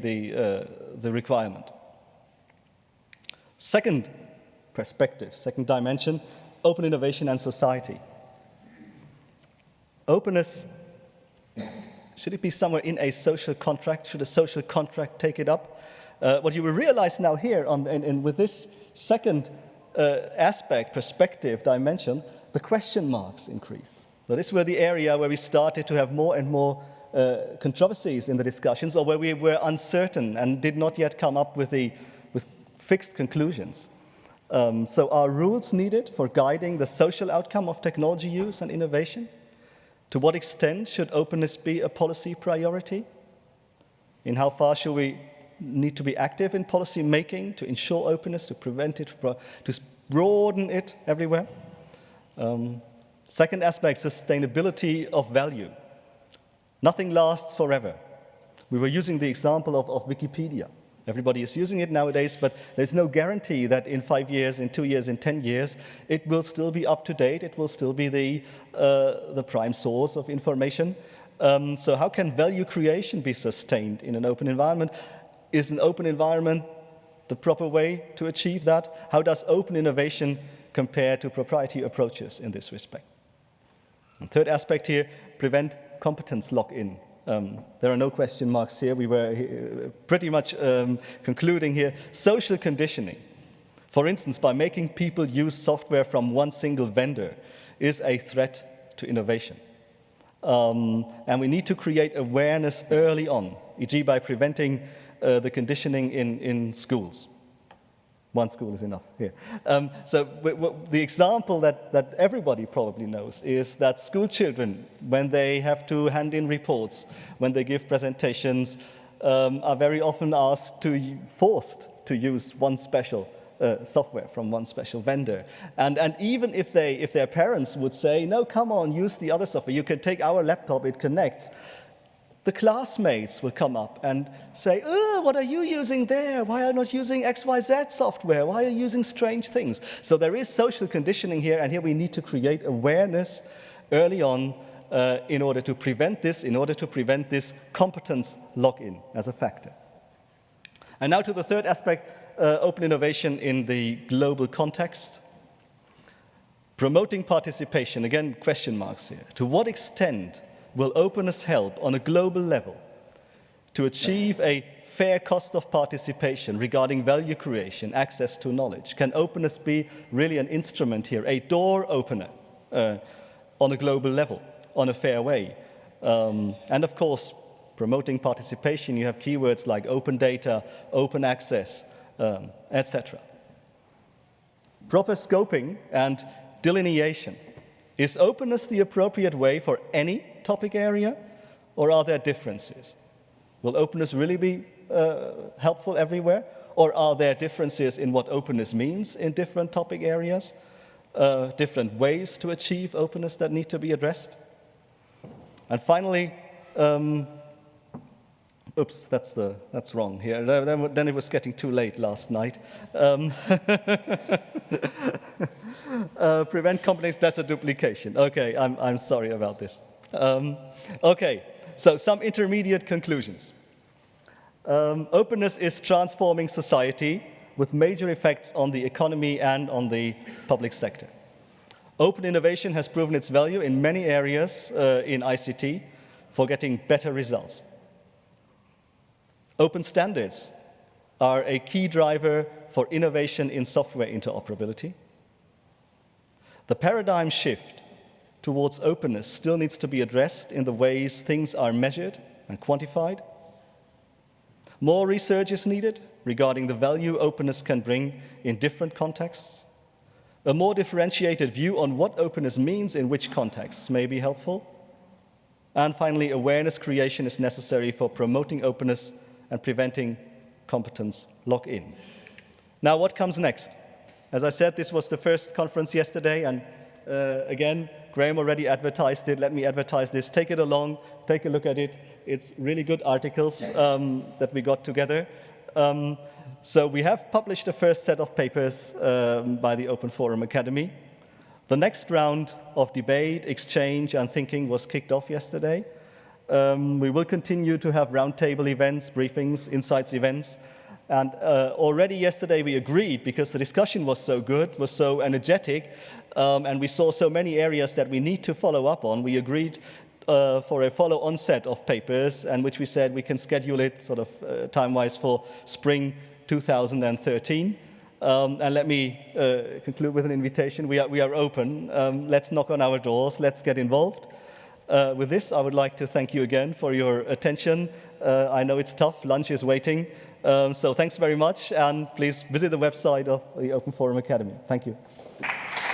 the, uh, the requirement. Second perspective, second dimension, open innovation and society. Openness, should it be somewhere in a social contract? Should a social contract take it up? Uh, what you will realize now here on, in, in, with this second uh, aspect, perspective, dimension, the question marks increase. So this were the area where we started to have more and more uh, controversies in the discussions or where we were uncertain and did not yet come up with, the, with fixed conclusions. Um, so are rules needed for guiding the social outcome of technology use and innovation? To what extent should openness be a policy priority? In how far should we need to be active in policy making to ensure openness, to prevent it, to broaden it everywhere? Um, second aspect, sustainability of value. Nothing lasts forever. We were using the example of, of Wikipedia. Everybody is using it nowadays, but there's no guarantee that in five years, in two years, in 10 years, it will still be up to date. It will still be the, uh, the prime source of information. Um, so how can value creation be sustained in an open environment? Is an open environment the proper way to achieve that? How does open innovation compare to proprietary approaches in this respect? Third aspect here, prevent competence lock-in. Um, there are no question marks here. We were uh, pretty much um, concluding here. Social conditioning, for instance, by making people use software from one single vendor, is a threat to innovation. Um, and we need to create awareness early on, e.g. by preventing uh, the conditioning in, in schools. One school is enough here. Um, so the example that, that everybody probably knows is that school children, when they have to hand in reports, when they give presentations, um, are very often asked to, forced to use one special uh, software from one special vendor. And, and even if, they, if their parents would say, no, come on, use the other software, you can take our laptop, it connects, the classmates will come up and say, oh, what are you using there? Why are you not using XYZ software? Why are you using strange things? So there is social conditioning here, and here we need to create awareness early on uh, in order to prevent this, in order to prevent this competence lock-in as a factor. And now to the third aspect, uh, open innovation in the global context. Promoting participation, again, question marks here. To what extent will openness help on a global level to achieve a fair cost of participation regarding value creation, access to knowledge? Can openness be really an instrument here, a door opener uh, on a global level, on a fair way? Um, and of course, promoting participation, you have keywords like open data, open access, um, etc. Proper scoping and delineation. Is openness the appropriate way for any topic area, or are there differences? Will openness really be uh, helpful everywhere, or are there differences in what openness means in different topic areas, uh, different ways to achieve openness that need to be addressed? And finally, um, oops, that's, the, that's wrong here. Then, then, it was getting too late last night. Um, uh, prevent companies, that's a duplication. Okay, I'm, I'm sorry about this. Um, okay, so some intermediate conclusions. Um, openness is transforming society with major effects on the economy and on the public sector. Open innovation has proven its value in many areas uh, in ICT for getting better results. Open standards are a key driver for innovation in software interoperability. The paradigm shift towards openness still needs to be addressed in the ways things are measured and quantified. More research is needed regarding the value openness can bring in different contexts. A more differentiated view on what openness means in which contexts may be helpful. And finally, awareness creation is necessary for promoting openness and preventing competence lock-in. Now, what comes next? As I said, this was the first conference yesterday, and uh, again, Graham already advertised it. Let me advertise this. Take it along. Take a look at it. It's really good articles um, that we got together. Um, so we have published the first set of papers um, by the Open Forum Academy. The next round of debate, exchange, and thinking was kicked off yesterday. Um, we will continue to have roundtable events, briefings, insights events. And uh, already yesterday we agreed, because the discussion was so good, was so energetic, um, and we saw so many areas that we need to follow up on, we agreed uh, for a follow-on set of papers, and which we said we can schedule it sort of uh, time-wise for spring 2013. Um, and let me uh, conclude with an invitation. We are, we are open. Um, let's knock on our doors. Let's get involved. Uh, with this, I would like to thank you again for your attention. Uh, I know it's tough. Lunch is waiting. Um, so thanks very much. And please visit the website of the Open Forum Academy. Thank you.